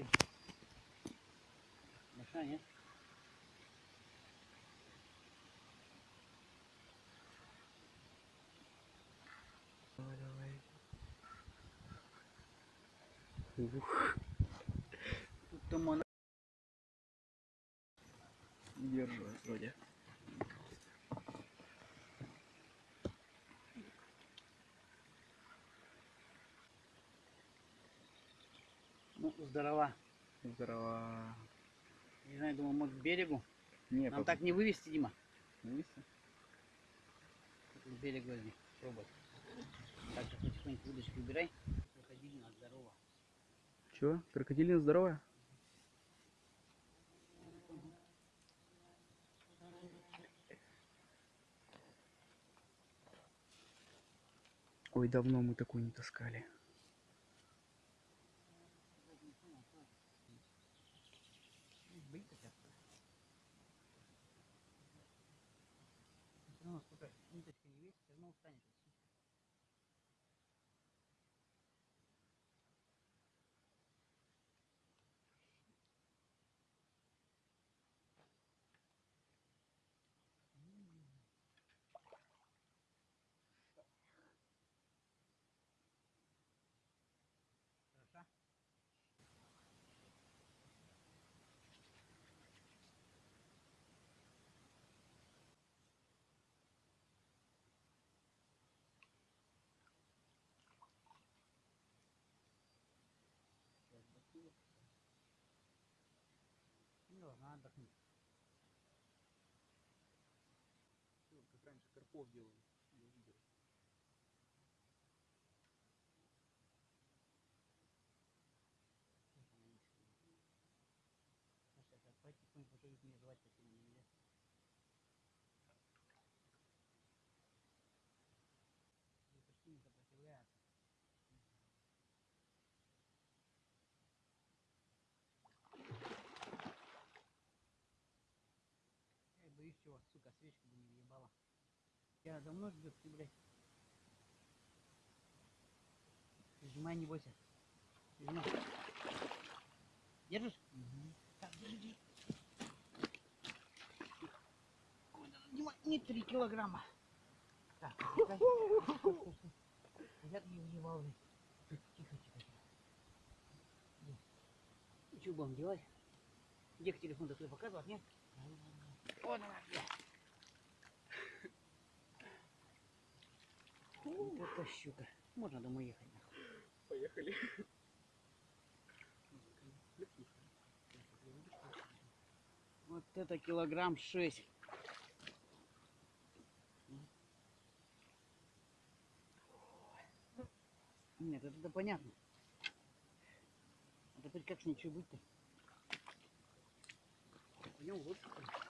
такие. Большая, нет? Давай, давай. Ух, Тут там она. держалась вроде. Ну, здорова. Здорово. Не знаю, думаю, может к берегу. Не, Нам пап- так не вывести, Дима. вместе? К берегу возьми. Пробуй. Так, потихоньку удочки убирай. Крокодилина здорова. Чё? Крокодилина здоровая? Ой, давно мы такую не таскали. Быть хотя бы. Все равно сколько ниточка не весит, все Ну, отдохнуть. Как раньше карпов. Я видел. Сейчас она не сидит. Ну, сейчас я потихоньку уже их не звать такими нельзя. И почти не сопротивляются. Я боюсь чего, сука, свечку бы не въебала. Я давно ждет ты, блядь. Прижимай, не бойся. Прижимай. Держишь? Так, держи, Дима, не 3 килограмма. Так. Я не въебал, блядь. Тихо, тихо, тихо. Ну, что будем делать? Где телефон-то твой показывать, нет? О, давай, бля. Вот это щука. Можно домой ехать, нахуй. Поехали. Вот это килограмм шесть. Нет, это, это понятно. А теперь как с ничего быть-то? Пойдем в лодку. что?